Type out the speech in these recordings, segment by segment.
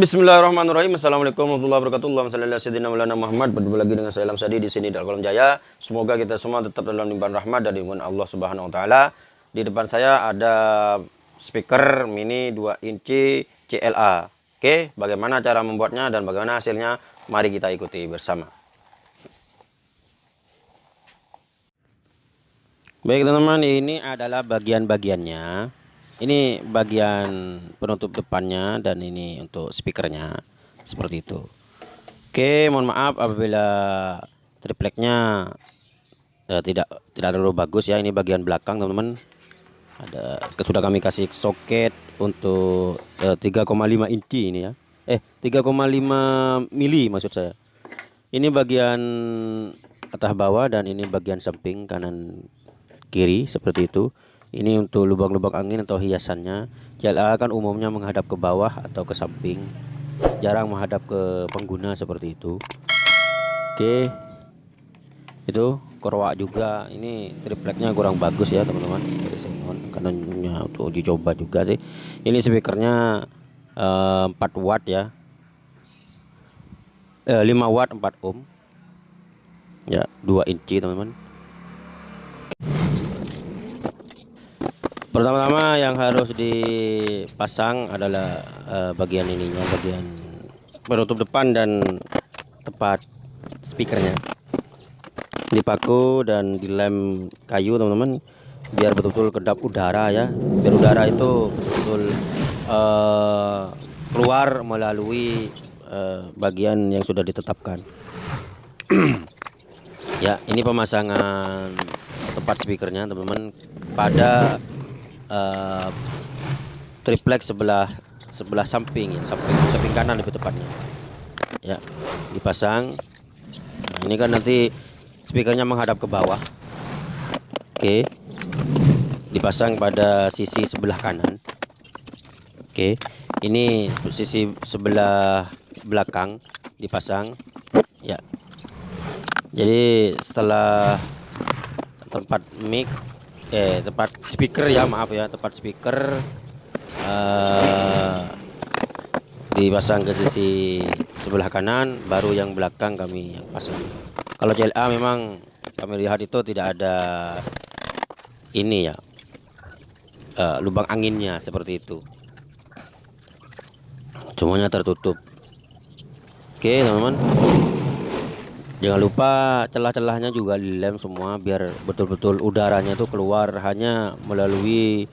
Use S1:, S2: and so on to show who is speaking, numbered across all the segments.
S1: Bismillahirrahmanirrahim. Assalamualaikum warahmatullahi wabarakatuh. Allahumma shalli Muhammad. Berjumpa lagi dengan saya Lam Sadi di sini dalam Kolom Jaya. Semoga kita semua tetap dalam limpahan rahmat dari Allah Subhanahu wa taala. Di depan saya ada speaker mini 2 inci CLA. Oke, bagaimana cara membuatnya dan bagaimana hasilnya? Mari kita ikuti bersama. Baik teman-teman, ini adalah bagian-bagiannya ini bagian penutup depannya dan ini untuk speakernya. Seperti itu. Oke mohon maaf apabila tripleknya eh, tidak tidak terlalu bagus ya. Ini bagian belakang teman-teman. Ada sudah kami kasih soket untuk eh, 3,5 inci ini ya. Eh 3,5 mili maksud saya. Ini bagian atas bawah dan ini bagian samping kanan kiri seperti itu ini untuk lubang-lubang angin atau hiasannya. JLA kan umumnya menghadap ke bawah atau ke samping. Jarang menghadap ke pengguna seperti itu. Oke. Itu korwak juga. Ini tripleknya kurang bagus ya teman-teman. Karena untuk dicoba juga sih. Ini speakernya eh, 4 watt ya. Eh, 5 watt 4 ohm. Ya 2 inci teman-teman pertama-tama yang harus dipasang adalah uh, bagian ininya bagian penutup depan dan tepat speakernya. Dipaku dan dilem kayu teman-teman biar betul-betul kedap udara ya. Biar udara itu betul-betul uh, keluar melalui uh, bagian yang sudah ditetapkan. Ya ini pemasangan tempat speakernya teman-teman. Pada uh, triplek sebelah sebelah samping ya samping samping kanan lebih tepatnya. Ya dipasang. Nah, ini kan nanti speakernya menghadap ke bawah. Oke. Dipasang pada sisi sebelah kanan. Oke. Ini sisi sebelah belakang dipasang. Ya. Jadi setelah tempat mic eh tempat speaker ya maaf ya tempat speaker. Uh, dipasang ke sisi sebelah kanan baru yang belakang kami yang pasang. Kalau CLA memang kami lihat itu tidak ada ini ya uh, lubang anginnya seperti itu. Semuanya tertutup. Oke teman-teman jangan lupa celah-celahnya juga dilem semua biar betul-betul udaranya itu keluar hanya melalui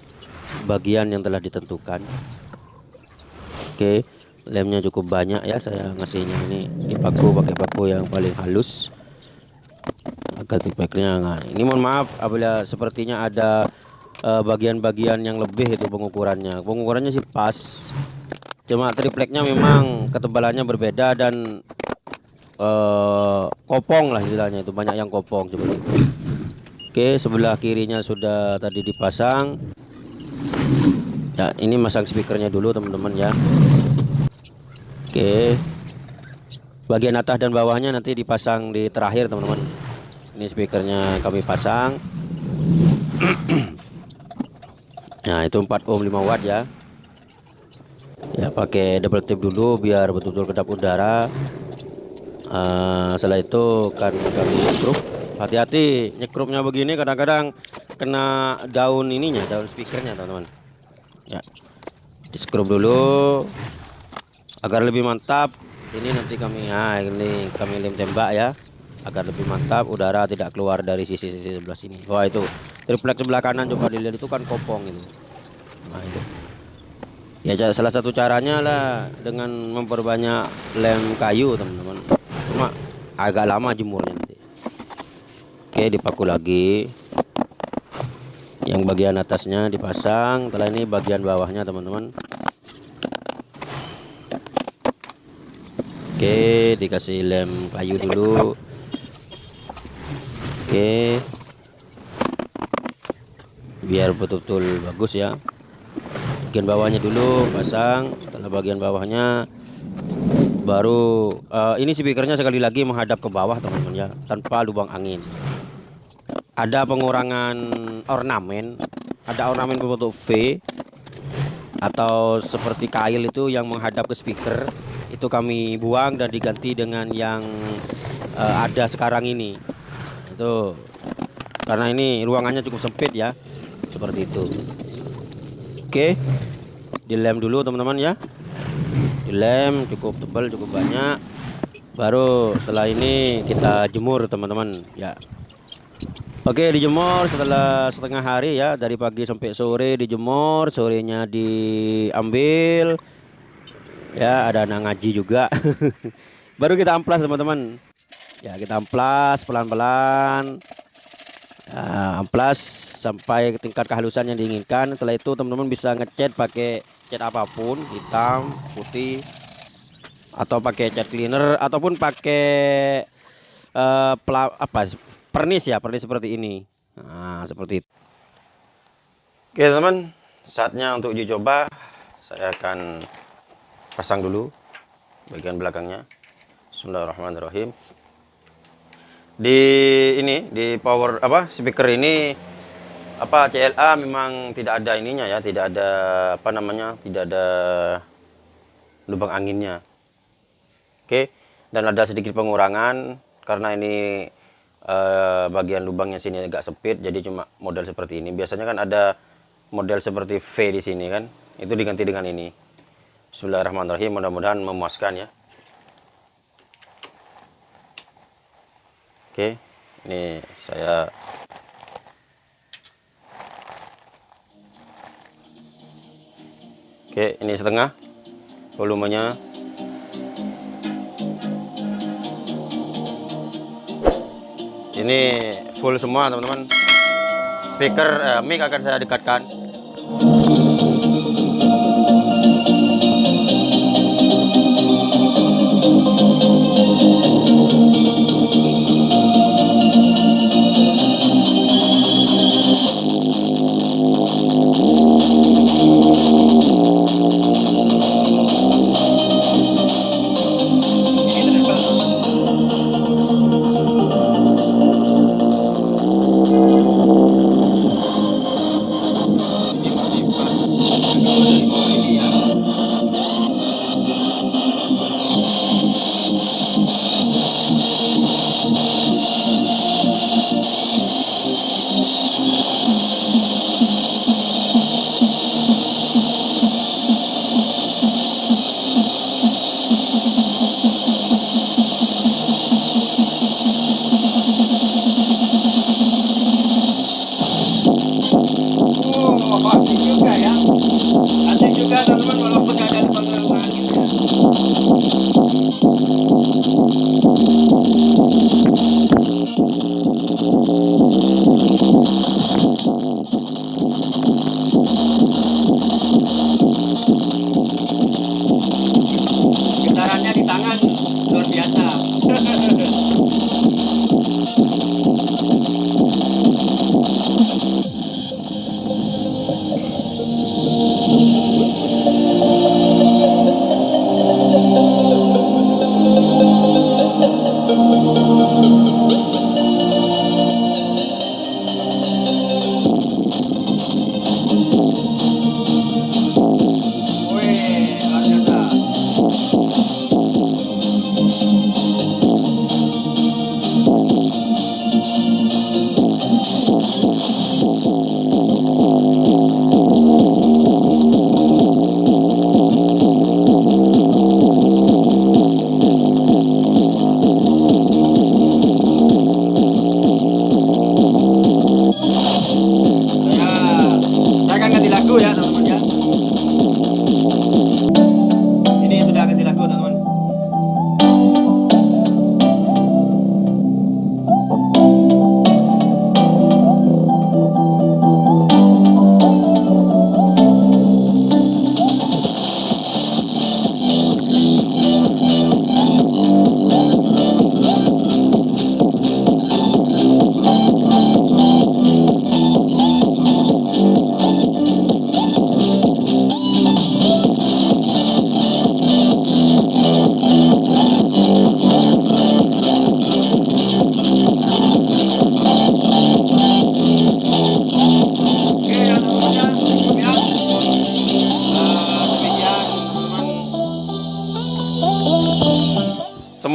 S1: bagian yang telah ditentukan. Oke lemnya cukup banyak ya saya ngasihnya ini dipaku pakai paku yang paling halus. Agar tipeknya nah, ini mohon maaf apabila sepertinya ada eh, bagian-bagian uh, yang lebih itu pengukurannya. Pengukurannya sih pas. Cuma tripleknya memang ketebalannya berbeda dan uh, kopong lah istilahnya itu. Banyak yang kopong seperti. Oke sebelah kirinya sudah tadi dipasang. Ya ini masang speakernya dulu teman-teman ya. Oke. Bagian atas dan bawahnya nanti dipasang di terakhir teman-teman. Ini speakernya kami pasang. Nah itu 4 ohm 5 watt ya. Ya pakai double tip dulu biar betul-betul kedap udara uh, setelah itu kan kami nyekrup. Hati-hati nyekrupnya begini kadang-kadang kena daun ininya daun speakernya teman-teman. Ya di skrup dulu. Agar lebih mantap ini nanti kami ya ini kami lem tembak ya. Agar lebih mantap udara tidak keluar dari sisi-sisi sebelah sini. Wah itu. Triplek sebelah kanan coba dilihat itu kan kopong ini. Nah itu. Ya salah satu caranya lah dengan memperbanyak lem kayu teman-teman cuma agak lama jemurnya nanti. Oke dipaku lagi. Yang bagian atasnya dipasang. Setelah ini bagian bawahnya teman-teman. Oke dikasih lem kayu dulu. Oke. Biar betul-betul bagus ya. Bagian bawahnya dulu pasang. Setelah bagian bawahnya baru uh, ini speakernya sekali lagi menghadap ke bawah teman-teman ya tanpa lubang angin. Ada pengurangan ornamen ada ornamen berbentuk V atau seperti kail itu yang menghadap ke speaker. Itu kami buang dan diganti dengan yang uh, ada sekarang ini. Itu karena ini ruangannya cukup sempit ya seperti itu. Oke dilem dulu teman-teman ya dilem cukup tebal cukup banyak. Baru setelah ini kita jemur teman-teman. Ya. Oke dijemur setelah setengah hari ya dari pagi sampai sore dijemur sorenya diambil. Ya ada anak ngaji juga. Baru kita amplas teman-teman. Ya kita amplas pelan-pelan. Ya, amplas sampai tingkat kehalusan yang diinginkan. Setelah itu teman-teman bisa ngecat pakai cat apa pun hitam putih atau pakai cat cleaner ataupun pakai uh, apa pernis ya pernis seperti ini. Nah seperti itu. Oke teman saatnya untuk uji coba. Saya akan pasang dulu bagian belakangnya. Bismillahirrahmanirrahim. Di ini di power apa speaker ini apa CLA memang tidak ada ininya ya tidak ada apa namanya tidak ada lubang anginnya. Oke dan ada sedikit pengurangan karena ini uh, bagian lubangnya sini agak sempit jadi cuma model seperti ini. Biasanya kan ada model seperti V di sini kan itu diganti dengan ini. Bismillahirrahmanirrahim mudah-mudahan memuaskan ya. Oke ini saya Oke ini setengah volumenya. Ini full semua teman-teman. Speaker eh, mic akan saya dekatkan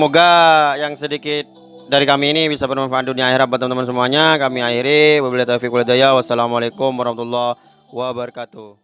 S1: semoga yang sedikit dari kami ini bisa bermanfaat dunia akhirat buat teman-teman semuanya. Kami akhiri wabillahi taufiq walhidayah. Wassalamualaikum warahmatullahi wabarakatuh.